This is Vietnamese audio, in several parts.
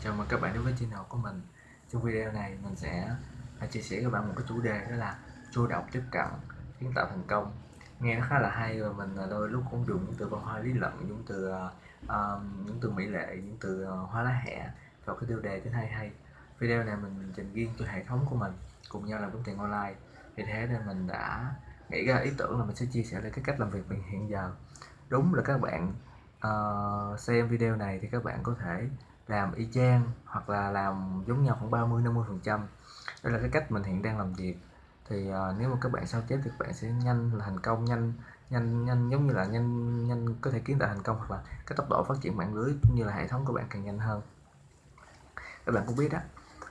Chào mừng các bạn đến với channel của mình. Trong video này mình sẽ à, chia sẻ với các bạn một cái chủ đề đó là chủ động tiếp cận kiến tạo thành công. Nghe nó khá là hay và mình à, đôi lúc cũng dùng những từ văn hóa lý luận, những từ uh, những từ mỹ lệ, những từ uh, lá hẹ vào cái tiêu đề cho hay hay. Video này mình dành riêng cho hệ thống của mình cùng nhau làm kiếm tiền online. Vì thế nên mình đã nghĩ ra ý tưởng là mình sẽ chia sẻ lại cái cách làm việc mình hiện giờ. Đúng là các bạn uh, xem video này thì các bạn có thể làm y chang hoặc là làm giống nhau khoảng 30 50 phần trăm. Đây là cái cách mình hiện đang làm việc. Thì uh, nếu mà các bạn sao chép thì các bạn sẽ nhanh là thành công nhanh nhanh nhanh giống như là nhanh nhanh có thể kiến tạo thành công hoặc là cái tốc độ phát triển mạng lưới cũng như là hệ thống của bạn càng nhanh hơn. Các bạn cũng biết đó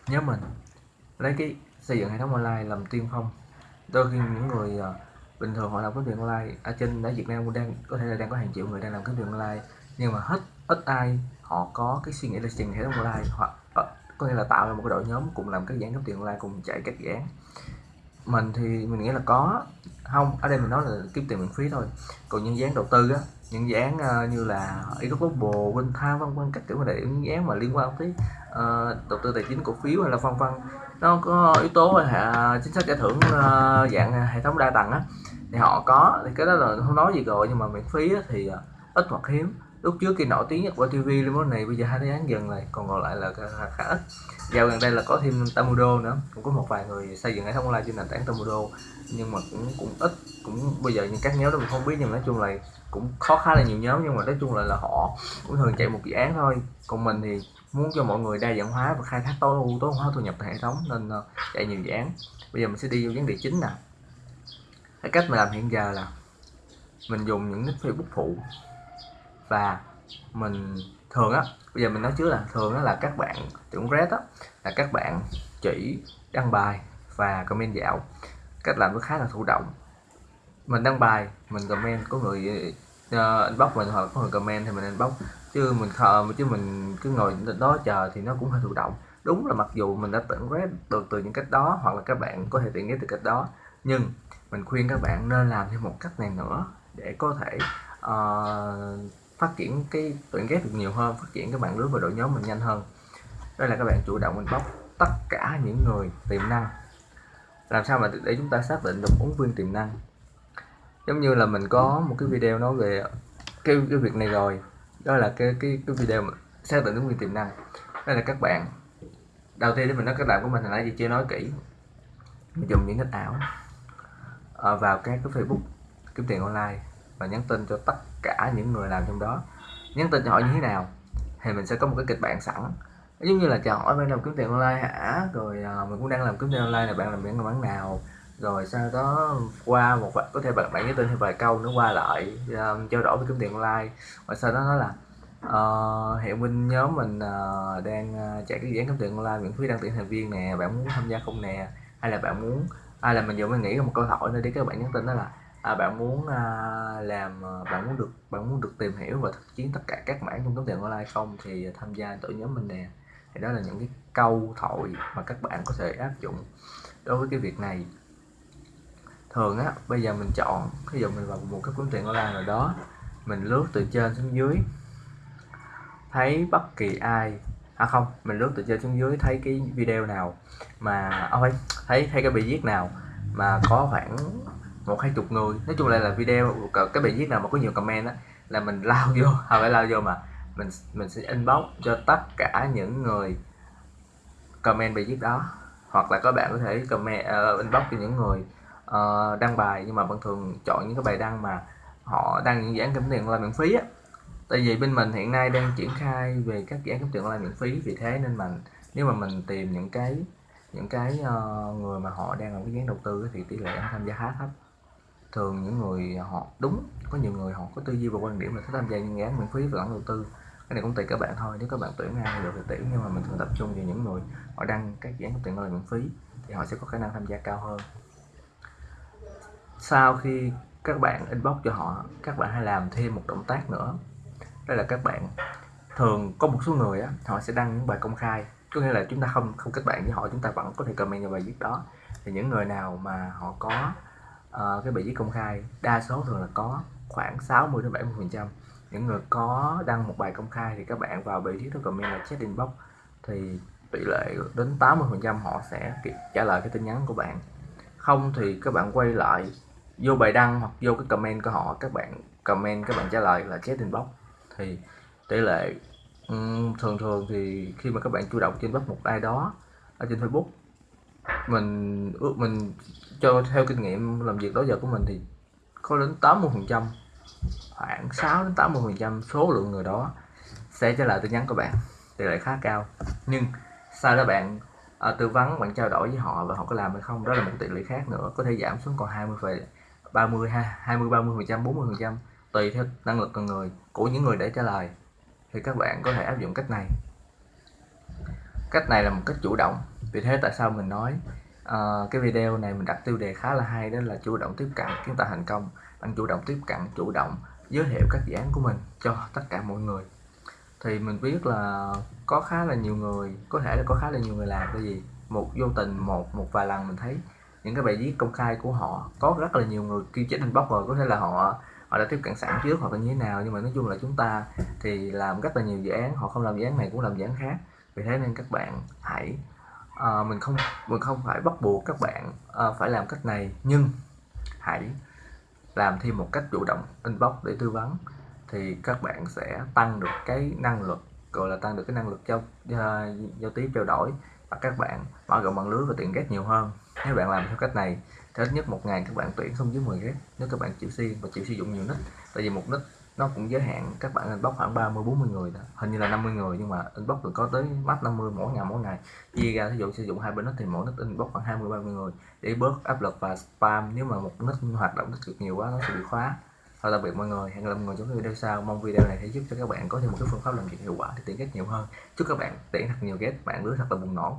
nhớ mình lấy cái xây dựng hệ thống online làm tiên phong. Đôi khi những người uh, bình thường họ làm cái tiền online ở trên ở Việt Nam cũng đang có thể là đang có hàng triệu người đang làm cái tiền online nhưng mà hết ít ai họ có cái suy nghĩ là trình hệ thống online hoặc ờ, có nghĩa là tạo ra một cái đội nhóm cùng làm các dự án kiếm tiền online cùng chạy các dự án mình thì mình nghĩ là có. Không ở đây mình nói là kiếm tiền miễn phí thôi. Còn những dự án đầu tư á những dự án uh, như là Global, Vinh Tha vân vân các kiểu là những dự án mà liên quan tới uh, đầu tư tài chính cổ phiếu hay là vân vân nó có yếu tố là chính sách giải thưởng uh, dạng hệ thống đa tầng á. Thì họ có thì cái đó là không nói gì rồi nhưng mà miễn phí á, thì uh, ít hoặc hiếm lúc trước khi nổi tiếng nhất của TV lên món này bây giờ hai án dần lại còn còn lại là khá, khá ít. Dạo gần đây là có thêm Tamudo nữa cũng có một vài người xây dựng hệ thống online trên nền tảng Tamudo nhưng mà cũng cũng ít cũng bây giờ những các nhóm đó mình không biết nhưng nói chung là cũng khó khá là nhiều nhóm nhưng mà nói chung là là họ cũng thường chạy một dự án thôi. Còn mình thì muốn cho mọi người đa dạng hóa và khai thác tối ưu tối hóa thu nhập tại hệ thống nên uh, chạy nhiều dự án. Bây giờ mình sẽ đi vô vấn đề chính nè. Cái cách mà làm hiện giờ là mình dùng những nick Facebook phụ và mình thường á bây giờ mình nói trước là thường á là các bạn tưởng red á là các bạn chỉ đăng bài và comment dạo. Cách làm nó khá là thụ động. Mình đăng bài mình comment có người uh, inbox mình hoặc có người comment thì mình inbox. Chứ mình khờ chứ mình cứ ngồi đó chờ thì nó cũng hơi thụ động. Đúng là mặc dù mình đã tưởng red được từ những cách đó hoặc là các bạn có thể tiện ghét từ cách đó nhưng mình khuyên các bạn nên làm thêm một cách này nữa để có thể uh, phát triển cái tuyển ghép được nhiều hơn, phát triển các bạn lưới và đội nhóm mình nhanh hơn. Đây là các bạn chủ động mình bóc tất cả những người tiềm năng. Làm sao mà để chúng ta xác định được ứng viên tiềm năng? Giống như là mình có một cái video nói về cái cái việc này rồi. Đó là cái cái cái video mà xác định ứng viên tiềm năng. Đây là các bạn, đầu tiên để mình nói các bạn của mình hồi nãy gì chưa nói kỹ. Mình dùng những cách ảo ờ, vào các cái facebook kiếm tiền online và nhắn tin cho tất cả những người làm trong đó. Nhắn tin cho họ như thế nào thì mình sẽ có một cái kịch bản sẵn. Giống như là chào hỏi bạn làm kiếm tiền online hả? Rồi à, mình cũng đang làm kiếm tiền online là bạn làm biển bán nào? Rồi sau đó qua một vài có thể bạn bạn nhắn tin thêm vài câu nữa qua lại um, trao đổi với kiếm tiền online. Và sau đó nói là uh, hiện bên nhóm mình uh, đang uh, chạy cái dự án kiếm tiền online miễn phí đăng tuyển thành viên nè bạn muốn tham gia không nè? Hay là bạn muốn hay là mình vừa mới nghĩ một câu hỏi nữa để các bạn nhắn tin đó là à, bạn muốn à, làm à, bạn muốn được bạn muốn được tìm hiểu và thực chiến tất cả các mảng trong kiếm tiền online không? Thì à, tham gia tổ nhóm mình nè. Thì đó là những cái câu thoại mà các bạn có thể áp dụng đối với cái việc này. Thường á bây giờ mình chọn ví dụ mình vào một cái kiếm tiền online nào đó mình lướt từ trên xuống dưới thấy bất kỳ ai à không mình lướt từ trên xuống dưới thấy cái video nào mà à, ôi thấy thấy cái bài viết nào mà có khoảng một hai chục người. Nói chung là là video cái bài viết nào mà có nhiều comment á là mình lao vô không phải lao vô mà mình mình sẽ inbox cho tất cả những người comment bài viết đó. Hoặc là các bạn có thể comment uh, inbox cho những người uh, đăng bài nhưng mà vẫn thường chọn những cái bài đăng mà họ đăng những dự án kiếm tiền là miễn phí á. Tại vì bên mình hiện nay đang triển khai về các dự án kiếm tiền online miễn phí vì thế nên mình nếu mà mình tìm những cái những cái uh, người mà họ đang làm cái dự án đầu tư thì tỷ lệ tham gia khá thấp thường những người họ đúng, có nhiều người họ có tư duy và quan điểm là thích tham gia những dự án miễn phí và lẫn đầu tư. Cái này cũng tùy các bạn thôi, nếu các bạn tuyển ai được thì tuyển, nhưng mà mình thường tập trung vào những người họ đăng các dự án tiền là miễn phí, thì họ sẽ có khả năng tham gia cao hơn. Sau khi các bạn inbox cho họ, các bạn hãy làm thêm một động tác nữa. Đó là các bạn, thường có một số người á, họ sẽ đăng những bài công khai. Có nghĩa là chúng ta không không kết bạn với họ, chúng ta vẫn có thể comment vào bài viết đó. Thì những người nào mà họ có uh, cái bài viết công khai đa số thường là có khoảng 60 đến 70 phần trăm. Những người có đăng một bài công khai thì các bạn vào bài viết đó comment là chat inbox thì tỷ lệ đến 80% họ sẽ trả lời cái tin nhắn của bạn. Không thì các bạn quay lại vô bài đăng hoặc vô cái comment của họ các bạn comment các bạn trả lời là chat inbox. Thì tỷ lệ um, thường thường thì khi mà các bạn chủ động trên inbox một ai đó ở trên Facebook mình ước mình cho theo kinh nghiệm làm việc đó giờ của mình thì có đến 80 phần trăm khoảng 6 đến 80 phần trăm số lượng người đó sẽ trả lời tin nhắn của bạn tỷ lệ khá cao. Nhưng sau đó bạn à, tư vấn bạn trao đổi với họ và họ có làm hay không đó là một tỷ lệ khác nữa có thể giảm xuống còn 20 phần 30 20 30 phần trăm 40 phần trăm tùy theo năng lực con người của những người để trả lời. Thì các bạn có thể áp dụng cách này. Cách này là một cách chủ động vì thế tại sao mình nói uh, cái video này mình đặt tiêu đề khá là hay đó là chủ động tiếp cận kiến tạo thành công. Bạn chủ động tiếp cận chủ động giới thiệu các dự án của mình cho tất cả mọi người. Thì mình biết là có khá là nhiều người có thể là có khá là nhiều người làm cái gì một vô tình một một vài lần mình thấy những cái bài viết công khai của họ có rất là nhiều người kêu chết inbox rồi có thể là họ họ đã tiếp cận sẵn trước hoặc là như thế nào. Nhưng mà nói chung là chúng ta thì làm rất là nhiều dự án họ không làm dự án này cũng làm dự án khác. Vì thế nên các bạn hãy à, mình không mình không phải bắt buộc các bạn à, phải làm cách này nhưng hãy làm thêm một cách chủ động inbox để tư vấn thì các bạn sẽ tăng được cái năng lực gọi là tăng được cái năng lực giao ờ, giao tiếp trao đổi và các bạn mở rộng mạng lưới và tiện ghét nhiều hơn. Nếu bạn làm theo cách này thì ít nhất một ngày các bạn tuyển không dưới 10 ghét nếu các bạn chịu xuyên và chịu sử dụng nhiều nick tại vì một nick nó cũng giới hạn các bạn inbox khoảng 30 40 người đó. hình như là 50 người nhưng mà inbox được có tới mắt 50 mỗi ngày mỗi ngày chia ra ví dụ sử dụng hai bên nó thì mỗi nick inbox khoảng 20 30 người để bớt áp lực và spam nếu mà một nick hoạt động nick nhiều quá nó sẽ bị khóa Thôi tạm biệt mọi người, hẹn gặp lại mọi người trong video sau. Mong video này sẽ giúp cho các bạn có thêm một cái phương pháp làm việc hiệu quả để tiện ghét nhiều hơn. Chúc các bạn tiện thật nhiều ghét, bạn lứa thật là bùng nổ.